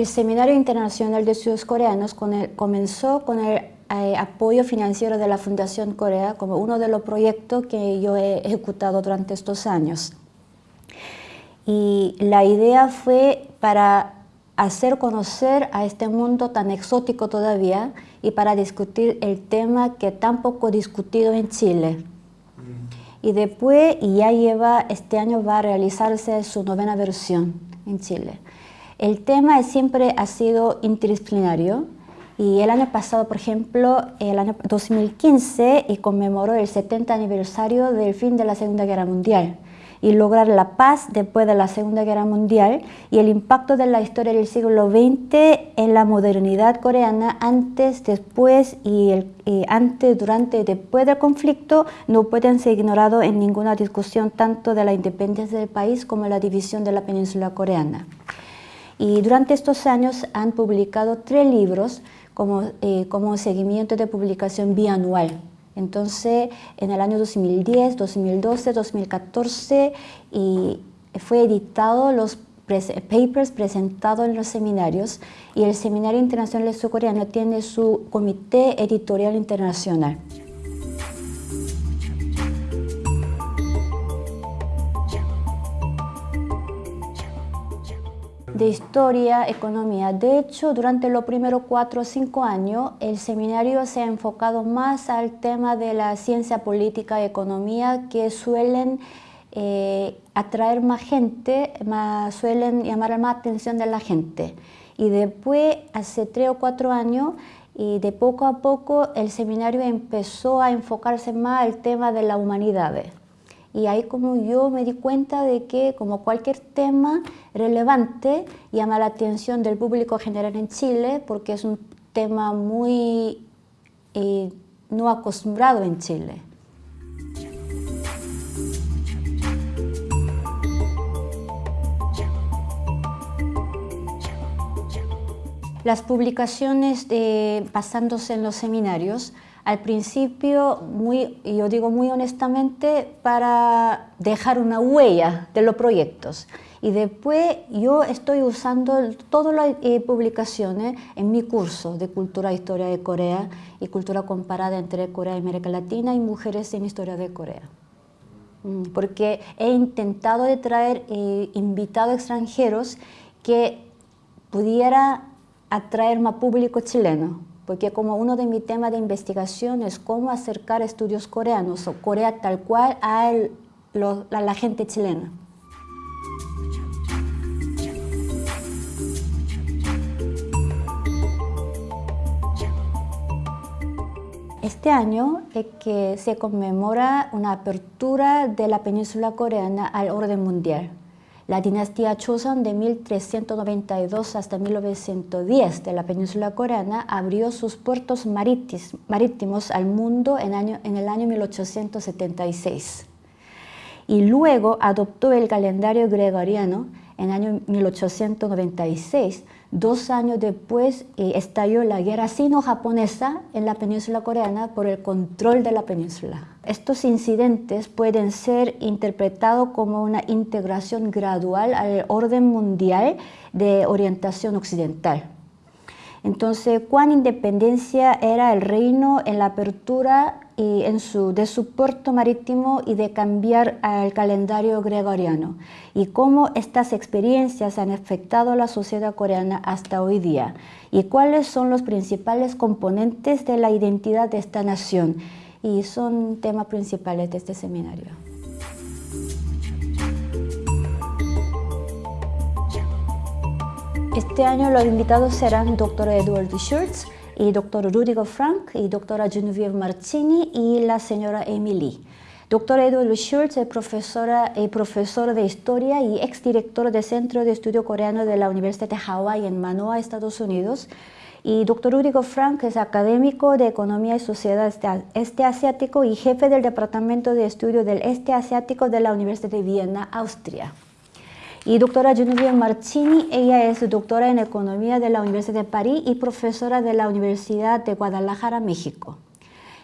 El Seminario Internacional de Estudios Coreanos comenzó con el eh, apoyo financiero de la Fundación Corea como uno de los proyectos que yo he ejecutado durante estos años. Y la idea fue para hacer conocer a este mundo tan exótico todavía y para discutir el tema que tan poco discutido en Chile. Mm. Y después, y ya lleva, este año va a realizarse su novena versión en Chile. El tema siempre ha sido interdisciplinario y el año pasado, por ejemplo, el año 2015, y conmemoró el 70 aniversario del fin de la Segunda Guerra Mundial y lograr la paz después de la Segunda Guerra Mundial y el impacto de la historia del siglo XX en la modernidad coreana antes, después y, el, antes, durante y después del conflicto no pueden ser ignorados en ninguna discusión tanto de la independencia del país como la división de la península coreana. Y durante estos años han publicado tres libros como, eh, como seguimiento de publicación bianual. Entonces, en el año 2010, 2012, 2014, y fue editado los papers presentados en los seminarios y el Seminario Internacional Surcoreano tiene su comité editorial internacional. De historia, economía. De hecho, durante los primeros cuatro o cinco años, el seminario se ha enfocado más al tema de la ciencia política y economía que suelen eh, atraer más gente, más, suelen llamar más atención de la gente. Y después, hace tres o cuatro años, y de poco a poco el seminario empezó a enfocarse más al tema de la humanidad. Y ahí como yo me di cuenta de que como cualquier tema relevante llama la atención del público general en Chile porque es un tema muy eh, no acostumbrado en Chile. Las publicaciones de, basándose en los seminarios al principio, yo digo muy honestamente, para dejar una huella de los proyectos. Y después yo estoy usando todas las eh, publicaciones en mi curso de Cultura e Historia de Corea y Cultura Comparada entre Corea y América Latina y Mujeres en Historia de Corea. Mm, porque he intentado de traer eh, invitados extranjeros que pudiera atraer más público chileno porque como uno de mis temas de investigación es cómo acercar estudios coreanos o Corea tal cual a, la gente chilena. Este año es que se conmemora una apertura de la península coreana al orden mundial. La dinastía Choson de 1392 hasta 1910 de la península coreana abrió sus puertos marítimos al mundo en, en el año 1876 y luego adoptó el calendario gregoriano en el año 1896 Dos años después eh, estalló la guerra sino-japonesa en la península coreana por el control de la península. Estos incidentes pueden ser interpretados como una integración gradual al orden mundial de orientación occidental. Entonces, cuán independencia era el reino en la apertura y en su, de su puerto marítimo y de cambiar al calendario gregoriano y cómo estas experiencias han afectado a la sociedad coreana hasta hoy día y cuáles son los principales componentes de la identidad de esta nación y son temas principales de este seminario. Este año los invitados serán Dr. Edward Schultz, y doctor Rudiger Frank y doctora Genevieve Martini y la señora Emily. Doctor Edward Schultz es profesora, profesor de Historia y exdirector del Centro de Estudio Coreano de la Universidad de Hawái en Manoa, Estados Unidos. Y doctor Rudiger Frank es académico de Economía y Sociedad este, este Asiático y jefe del Departamento de Estudio del Este Asiático de la Universidad de Viena, Austria. Y doctora Genevieve Marchini, ella es doctora en Economía de la Universidad de París y profesora de la Universidad de Guadalajara, México.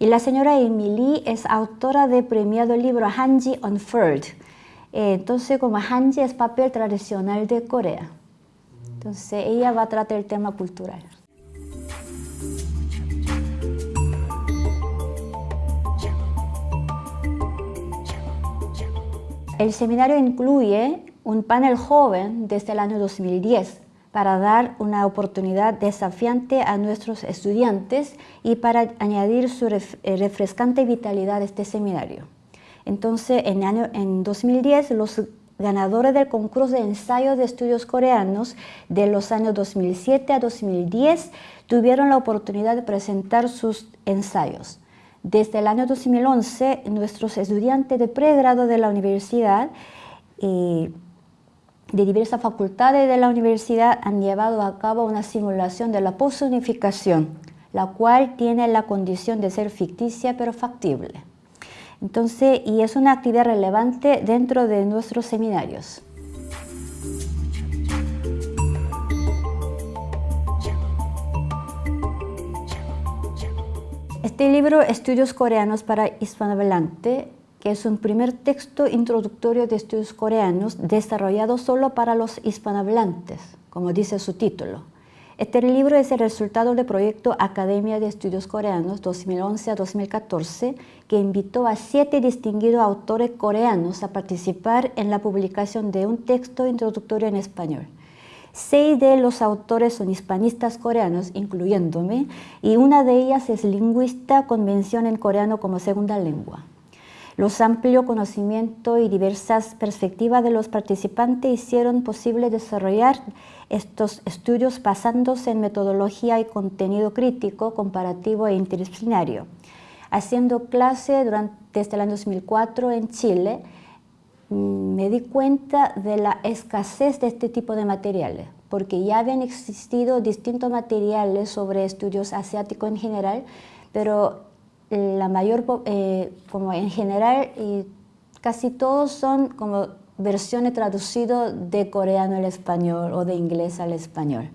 Y la señora Emily es autora de premiado libro Hanji Unfurled. Eh, entonces, como Hanji es papel tradicional de Corea. Entonces ella va a tratar el tema cultural. El seminario incluye un panel joven desde el año 2010 para dar una oportunidad desafiante a nuestros estudiantes y para añadir su eh, refrescante vitalidad a este seminario. Entonces, en, año, en 2010, los ganadores del concurso de ensayo de estudios coreanos de los años 2007 a 2010 tuvieron la oportunidad de presentar sus ensayos. Desde el año 2011, nuestros estudiantes de pregrado de la universidad eh, de diversas facultades de la universidad han llevado a cabo una simulación de la posunificación, la cual tiene la condición de ser ficticia pero factible. Entonces, y es una actividad relevante dentro de nuestros seminarios. Este libro, Estudios Coreanos para Hispanohablante, que es un primer texto introductorio de estudios coreanos desarrollado solo para los hispanohablantes, como dice su título. Este libro es el resultado del proyecto Academia de Estudios Coreanos 2011 a 2014, que invitó a siete distinguidos autores coreanos a participar en la publicación de un texto introductorio en español. Seis de los autores son hispanistas coreanos, incluyéndome, y una de ellas es lingüista con mención en coreano como segunda lengua. Los amplios conocimientos y diversas perspectivas de los participantes hicieron posible desarrollar estos estudios basándose en metodología y contenido crítico, comparativo e interdisciplinario. Haciendo clase durante, desde el año 2004 en Chile, mm, me di cuenta de la escasez de este tipo de materiales, porque ya habían existido distintos materiales sobre estudios asiáticos en general, pero la mayor, eh, como en general, casi todos son como versiones traducidas de coreano al español o de inglés al español.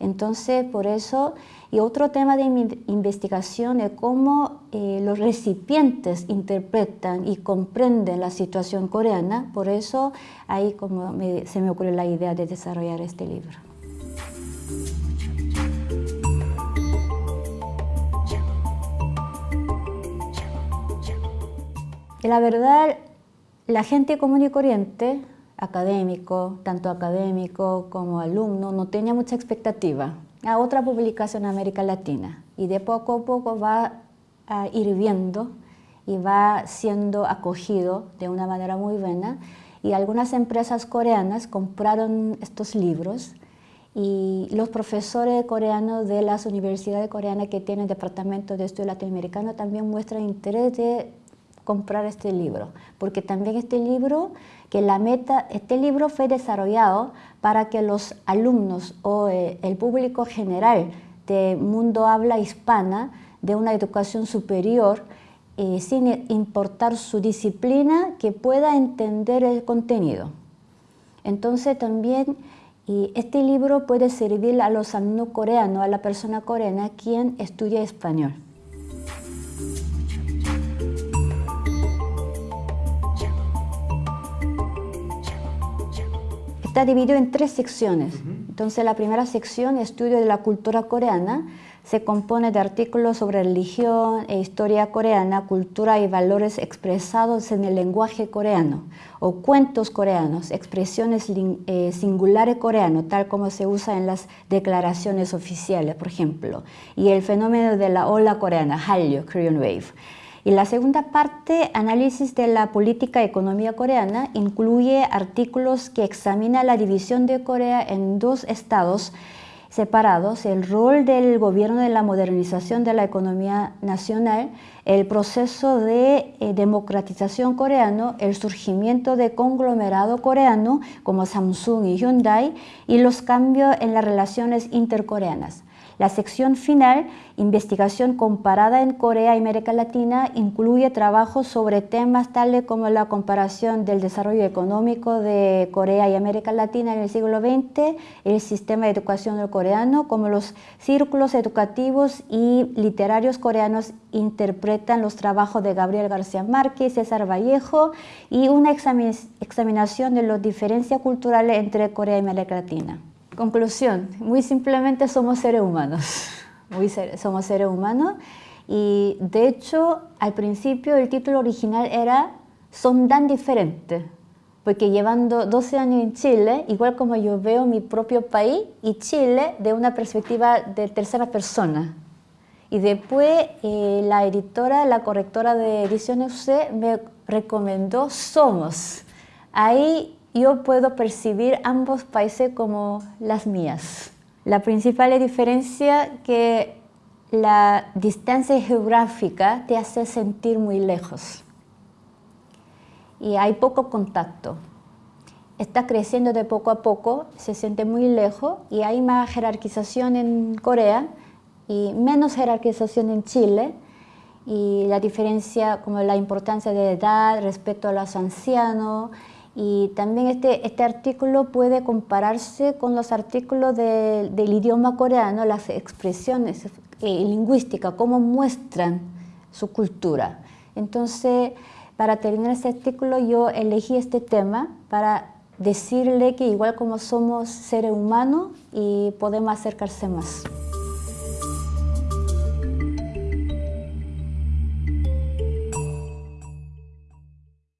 Entonces, por eso, y otro tema de investigación es cómo eh, los recipientes interpretan y comprenden la situación coreana, por eso ahí como se me ocurrió la idea de desarrollar este libro. La verdad, la gente común y corriente, académico, tanto académico como alumno, no tenía mucha expectativa a otra publicación en América Latina. Y de poco a poco va a viendo y va siendo acogido de una manera muy buena. Y algunas empresas coreanas compraron estos libros y los profesores coreanos de las universidades coreanas que tienen departamento de estudio latinoamericano también muestran interés comprar este libro, porque también este libro, que la meta, este libro fue desarrollado para que los alumnos o eh, el público general de mundo habla hispana de una educación superior eh, sin importar su disciplina, que pueda entender el contenido. Entonces también y este libro puede servir a los alumnos coreanos, a la persona coreana quien estudia español. Está dividido en tres secciones. Entonces la primera sección, estudio de la cultura coreana, se compone de artículos sobre religión e historia coreana, cultura y valores expresados en el lenguaje coreano, o cuentos coreanos, expresiones eh, singulares coreanos, tal como se usa en las declaraciones oficiales, por ejemplo, y el fenómeno de la ola coreana, Hallyu, Korean Wave. Y la segunda parte, análisis de la política y economía coreana, incluye artículos que examinan la división de Corea en dos estados separados, el rol del gobierno de la modernización de la economía nacional, el proceso de eh, democratización coreano, el surgimiento de conglomerado coreano como Samsung y Hyundai y los cambios en las relaciones intercoreanas. La sección final, investigación comparada en Corea y América Latina, incluye trabajos sobre temas tales como la comparación del desarrollo económico de Corea y América Latina en el siglo XX, el sistema de educación coreano, como los círculos educativos y literarios coreanos interpretan los trabajos de Gabriel García Márquez, César Vallejo y una examinación de las diferencias culturales entre Corea y América Latina. Conclusión, muy simplemente somos seres humanos, muy somos seres humanos y de hecho al principio el título original era Son tan diferentes, porque llevando 12 años en Chile, igual como yo veo mi propio país y Chile de una perspectiva de tercera persona. Y después eh, la editora, la correctora de ediciones UC me recomendó Somos. Ahí yo puedo percibir ambos países como las mías. La principal diferencia es que la distancia geográfica te hace sentir muy lejos y hay poco contacto. Está creciendo de poco a poco, se siente muy lejos y hay más jerarquización en Corea y menos jerarquización en Chile y la diferencia como la importancia de edad respecto a los ancianos y también este, este artículo puede compararse con los artículos del idioma coreano, las expresiones eh, lingüísticas, cómo muestran su cultura. Entonces, para terminar este artículo yo elegí este tema para decirle que igual como somos seres humanos y podemos acercarse más.